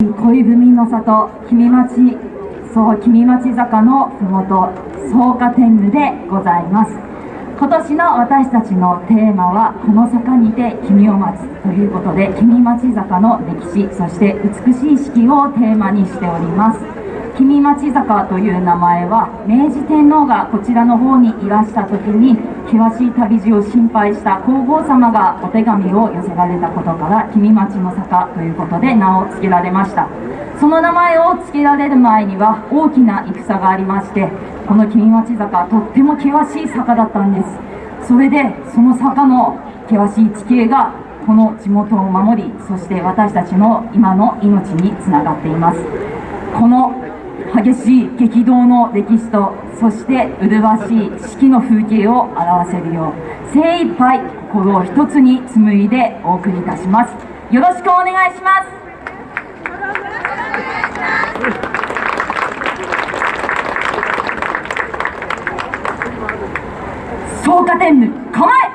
恋文の里君町そう君町坂のふもと草加天狗でございます。今年の私たちのテーマはこの坂にて君を待つということで君町坂の歴史そして美しい四季をテーマにしております。君町坂という名前は明治天皇がこちらの方にいらした時に険しい旅路を心配した皇后様がお手紙を寄せられたことから君町の坂ということで名を付けられました。その名前を付けられる前には大きな戦がありましてこの君町坂とっても険しい坂だったんです。それでその坂の険しい地形がこの地元を守りそして私たちの今の命につながっています。この激しい激動の歴史とそして麗しい四季の風景を表せるよう精一杯心を一つに紡いでお送りいたします。よろしくお願いします。草加天狗構え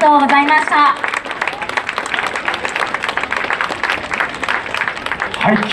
とうございました。はい